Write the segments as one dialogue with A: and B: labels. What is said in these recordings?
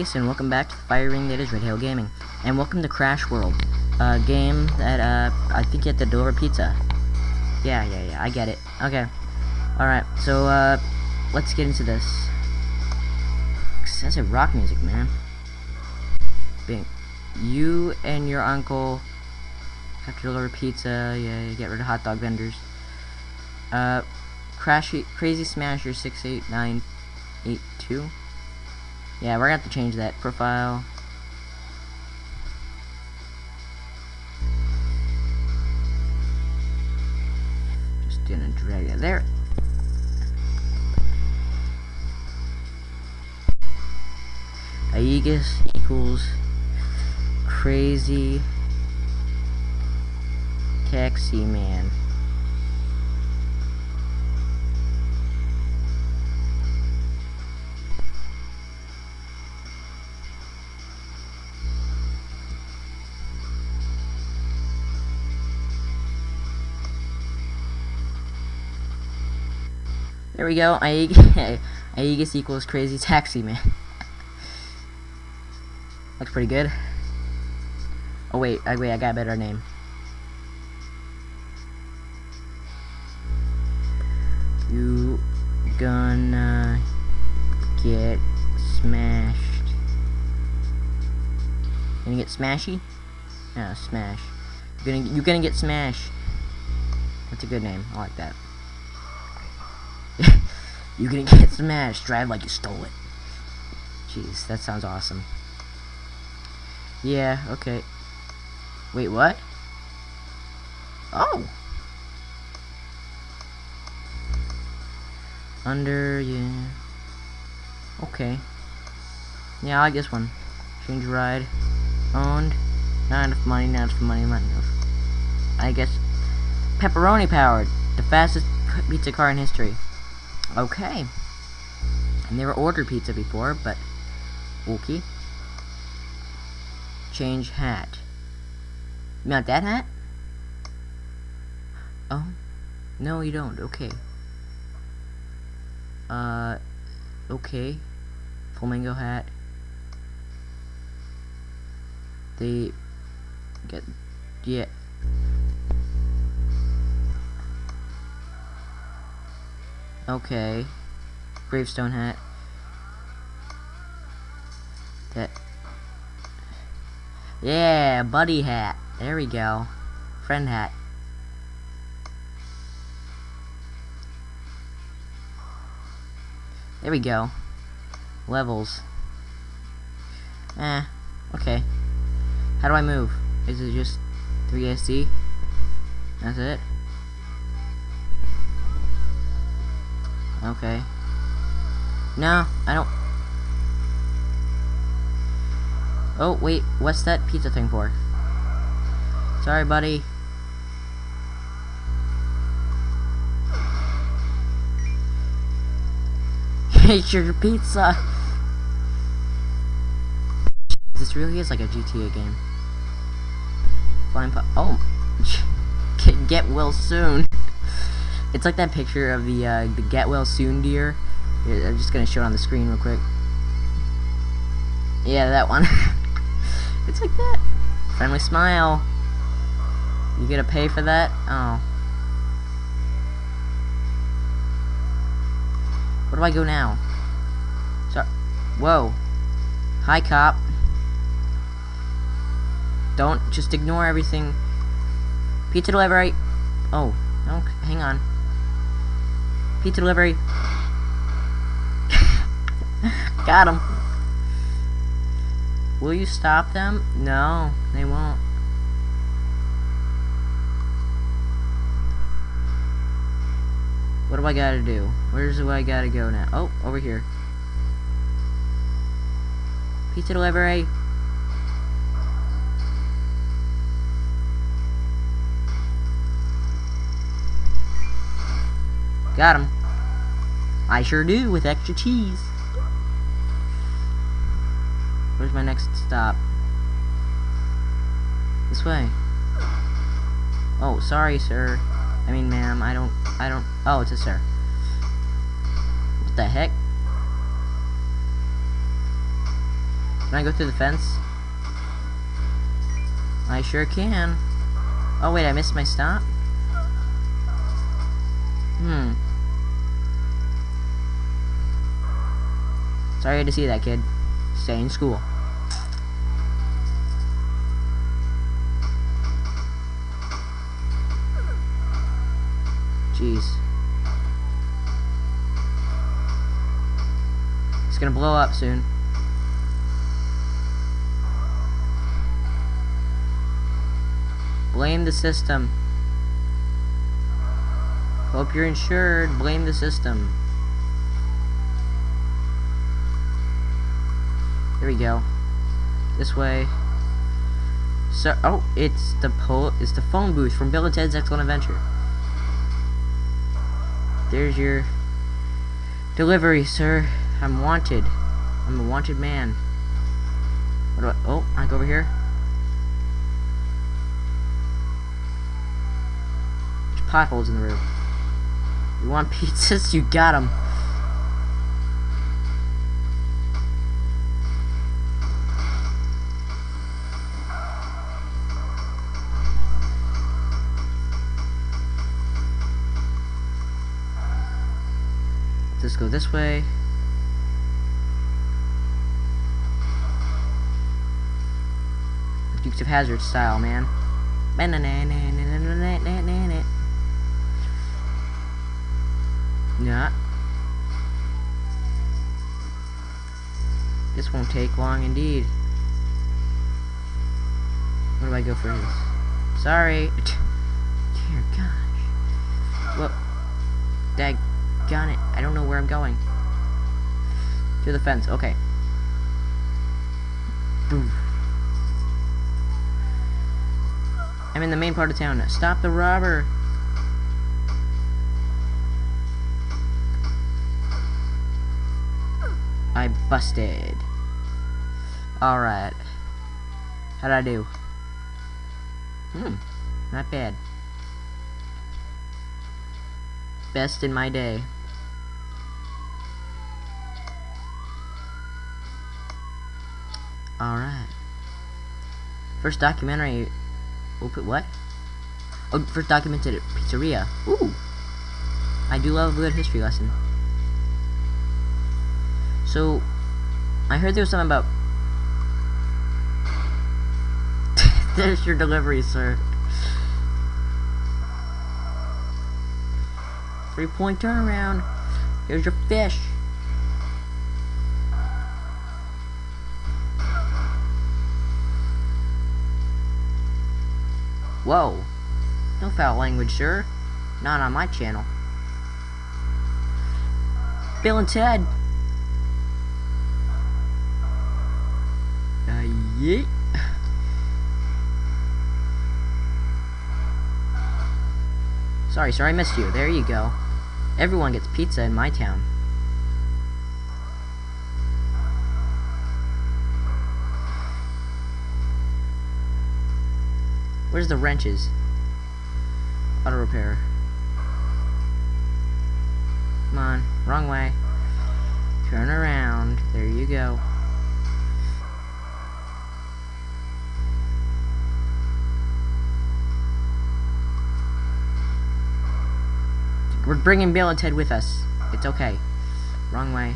A: Aegis, and welcome back to the fire ring that is Red Hail Gaming. And welcome to Crash World, a game that, uh, I think you have to deliver pizza. Yeah, yeah, yeah, I get it. Okay. Alright, so, uh, let's get into this. Excessive rock music, man. Bing. You and your uncle have to deliver pizza, yeah, get rid of hot dog vendors. Uh, Crashy, Crazy Smasher 68982. Yeah, we're gonna have to change that profile. Just gonna drag it there. Aegis equals crazy taxi man. There we go. Aegis equals crazy taxi man. Looks pretty good. Oh wait, I wait, I got a better name. You gonna get smashed. Gonna get smashy? Yeah, smash. You're gonna you're gonna get smashed. That's a good name. I like that. You're gonna get smashed. Drive like you stole it. Jeez, that sounds awesome. Yeah, okay. Wait, what? Oh! Under, yeah. Okay. Yeah, I like this one. Change ride. Owned. Not enough money, not enough money, not enough. I guess. Pepperoni powered. The fastest pizza car in history. Okay. I never ordered pizza before, but okay. Change hat. Want that hat? Oh. No, you don't. Okay. Uh, okay. Flamingo hat. They get yeah. Okay. Gravestone hat. That. Yeah, buddy hat. There we go. Friend hat. There we go. Levels. Eh, okay. How do I move? Is it just 3SD? That's it? Okay. No, I don't... Oh, wait, what's that pizza thing for? Sorry, buddy. It's your pizza! This really is like a GTA game. Flying po- Oh! Get, get well soon. It's like that picture of the uh, the get well soon deer. I'm just gonna show it on the screen real quick. Yeah, that one. it's like that. Friendly smile. You gonna pay for that? Oh. Where do I go now? Sorry. Whoa. Hi, cop. Don't just ignore everything. Pizza delivery. Oh, no, hang on. Pizza delivery. Got him. Will you stop them? No, they won't. What do I gotta do? Where's do I gotta go now? Oh, over here. Pizza delivery. Got him. I sure do, with extra cheese. Where's my next stop? This way. Oh, sorry, sir. I mean, ma'am, I don't, I don't, oh, it's a sir. What the heck? Can I go through the fence? I sure can. Oh wait, I missed my stop? Hmm. Sorry to see that, kid. Stay in school. Jeez. It's gonna blow up soon. Blame the system. Hope you're insured. Blame the system. Here we go. This way. So, oh, it's the po it's the phone booth from Bill and Ted's Excellent Adventure. There's your delivery, sir. I'm wanted. I'm a wanted man. What do I, oh, I go over here. There's potholes in the road. You want pizzas? You got them. Go this way. Dukes of Hazzard style, man. Nah. This won't take long indeed. Where do I go for this? Sorry. Dear gosh. Well, dag got it. I don't know where I'm going. To the fence. Okay. Boom. I'm in the main part of town. Stop the robber. I busted. Alright. How'd I do? Hmm. Not bad. Best in my day. First documentary... Open what? Oh, first documented pizzeria. Ooh! I do love a good history lesson. So, I heard there was something about... There's your delivery, sir. Three point turnaround. Here's your fish. Whoa. No foul language, sir. Not on my channel. Bill and Ted. Uh, yeet. Sorry, sir, I missed you. There you go. Everyone gets pizza in my town. Where's the wrenches? Auto repair. Come on, wrong way. Turn around. There you go. We're bringing Bill and Ted with us. It's okay. Wrong way.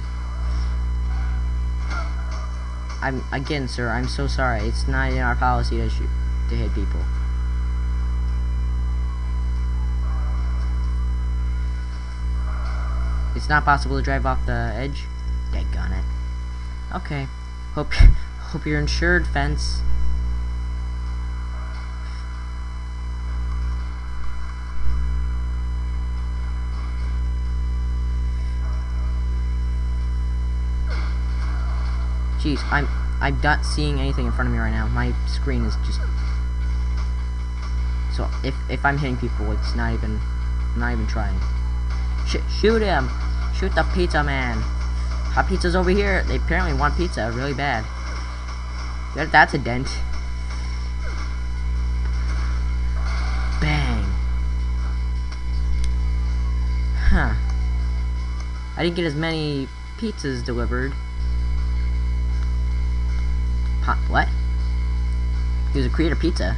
A: I'm again, sir. I'm so sorry. It's not in our policy to shoot to hit people. It's not possible to drive off the edge. Daggone it. Okay. Hope hope you're insured, fence. Jeez, I'm I'm not seeing anything in front of me right now. My screen is just so if if I'm hitting people, it's not even not even trying. Sh shoot him! Shoot the pizza man! Hot pizza's over here. They apparently want pizza really bad. That's a dent. Bang. Huh. I didn't get as many pizzas delivered pot. What? He was a creator pizza.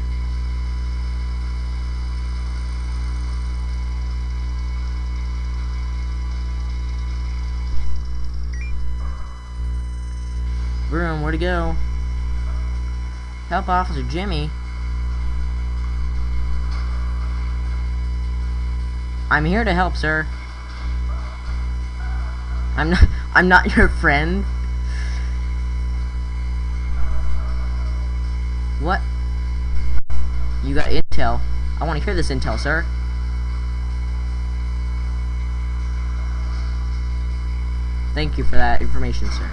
A: Vroom, where'd he go? Help Officer Jimmy. I'm here to help, sir. I'm not I'm not your friend. What? You got intel. I want to hear this intel, sir. Thank you for that information, sir.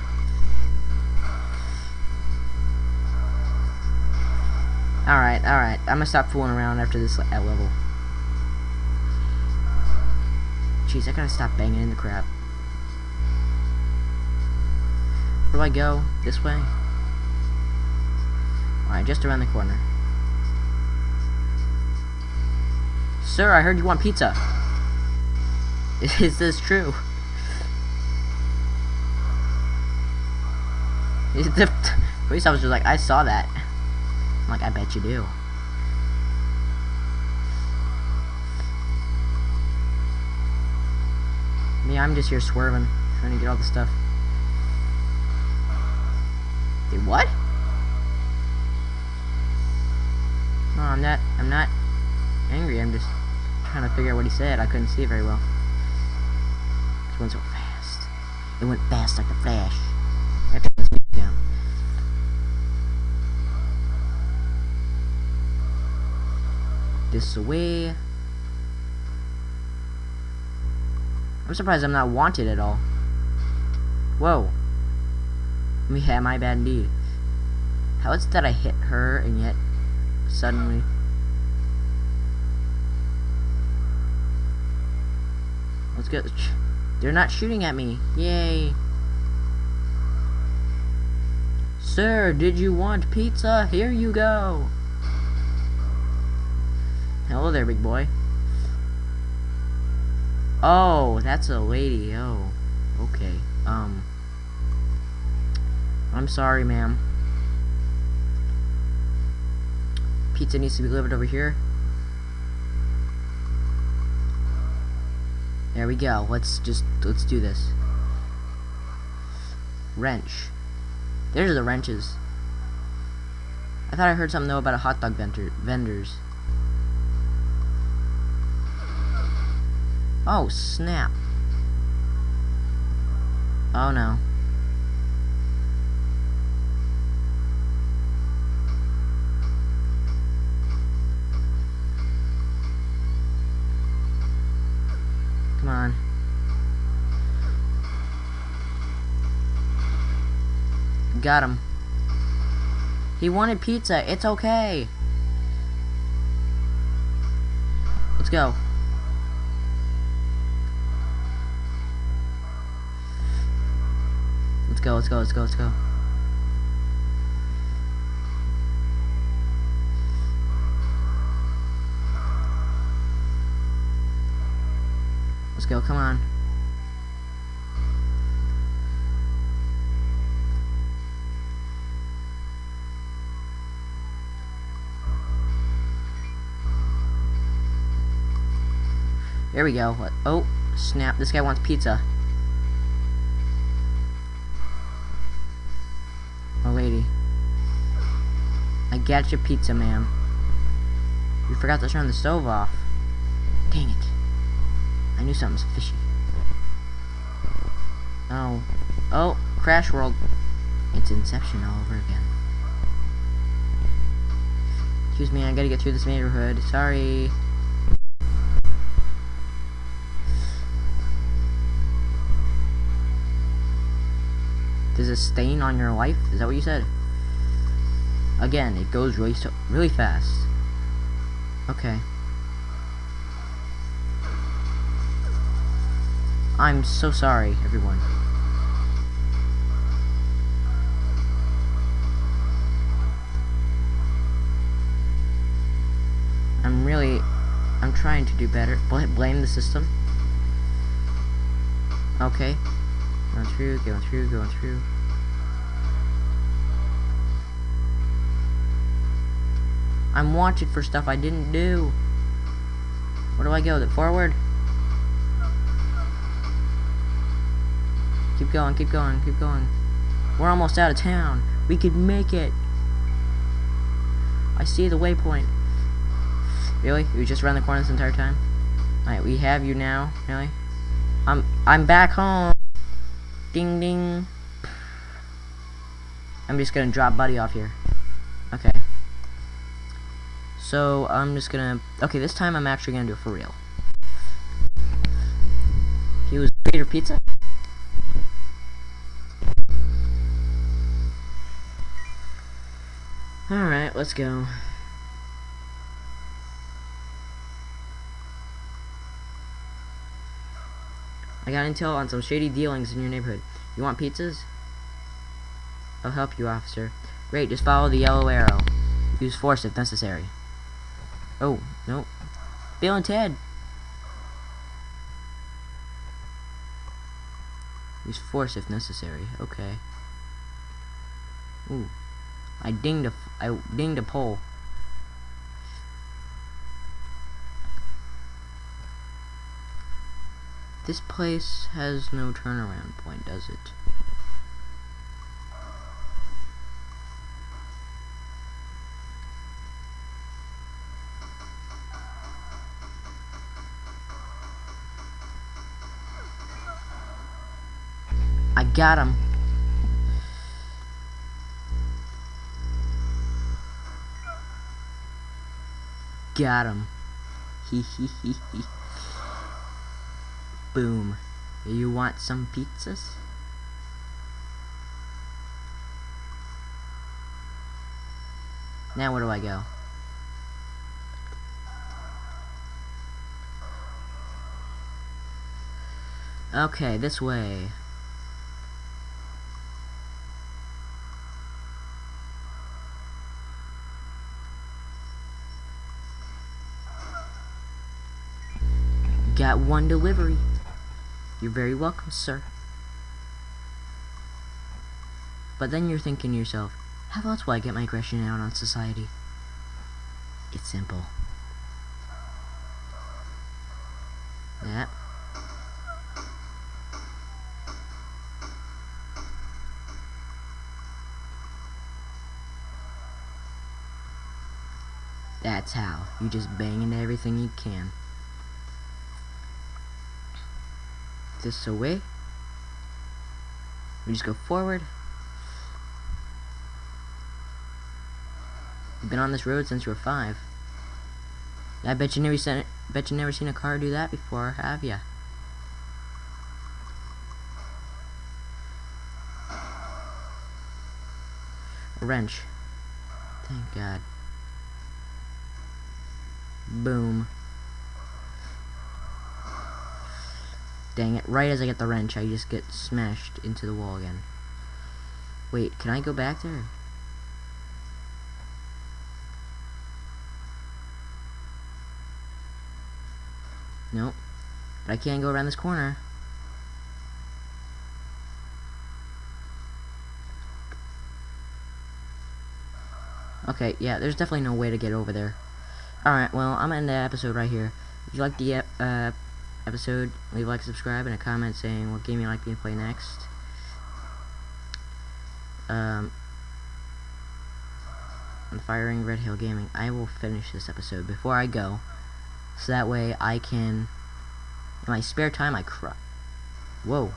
A: Alright, alright. I'm gonna stop fooling around after this level. Jeez, I gotta stop banging in the crap. Where do I go? This way? Alright, just around the corner. Sir, I heard you want pizza. Is this true? The police officer's like, I saw that. Like, I bet you do. Me, I'm just here swerving, trying to get all the stuff. Wait, what? No, I'm not, I'm not angry, I'm just trying to figure out what he said. I couldn't see it very well. It went so fast. It went fast like a flash. This away. I'm surprised I'm not wanted at all. Whoa. Yeah, my bad indeed. How is it that I hit her and yet suddenly... Let's go. They're not shooting at me. Yay. Sir, did you want pizza? Here you go. Hello there, big boy. Oh, that's a lady. Oh, okay. Um, I'm sorry, ma'am. Pizza needs to be delivered over here. There we go. Let's just, let's do this. Wrench. There's the wrenches. I thought I heard something though about a hot dog vendor vendors. Oh, snap. Oh no. Come on. Got him. He wanted pizza. It's okay. Let's go. Go, let's go, let's go, let's go. Let's go, come on. There we go. Oh, snap. This guy wants pizza. I got your pizza, ma'am. You forgot to turn the stove off. Dang it. I knew something was fishy. Oh. Oh, Crash World. It's Inception all over again. Excuse me, I gotta get through this neighborhood. Sorry. There's a stain on your life? Is that what you said? Again, it goes really so really fast. Okay. I'm so sorry, everyone. I'm really, I'm trying to do better. Bl blame the system. Okay. Going through, going through, going through. I'm wanted for stuff I didn't do. Where do I go? The forward? Keep going, keep going, keep going. We're almost out of town. We could make it. I see the waypoint. Really? You just ran the corner this entire time? Alright, we have you now. Really? I'm I'm back home. Ding ding. I'm just gonna drop Buddy off here. Okay. So I'm just gonna okay, this time I'm actually gonna do it for real. He was Peter Pizza? Alright, let's go. I got intel on some shady dealings in your neighborhood. You want pizzas? I'll help you, officer. Great, just follow the yellow arrow. Use force if necessary. Oh, no. Bill and Ted! Use force if necessary. Okay. Ooh. I dinged a, I dinged a pole. This place has no turnaround point, does it? Got him. Got him. Boom. You want some pizzas? Now where do I go? Okay, this way. Got one delivery. You're very welcome, sir. But then you're thinking to yourself, how else will I get my aggression out on society? It's simple. Yep. That's how. You just bang into everything you can. This away. We just go forward. You've been on this road since you were five. I bet you never seen bet you never seen a car do that before, have ya? A wrench. Thank God. Boom. Dang it, right as I get the wrench, I just get smashed into the wall again. Wait, can I go back there? Nope. But I can't go around this corner. Okay, yeah, there's definitely no way to get over there. Alright, well, I'm in the episode right here. If you like the uh, episode, leave a like, subscribe, and a comment saying what game you like me to play next. Um, on Firing Red Hill Gaming. I will finish this episode before I go, so that way I can, in my spare time, I cry. Whoa.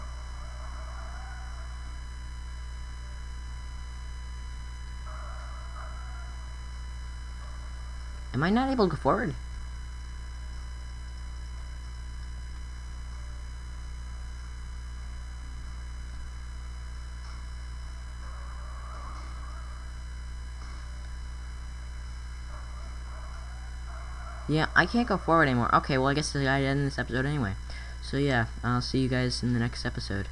A: Am I not able to go forward? Yeah, I can't go forward anymore. Okay, well, I guess I end this episode anyway. So, yeah, I'll see you guys in the next episode.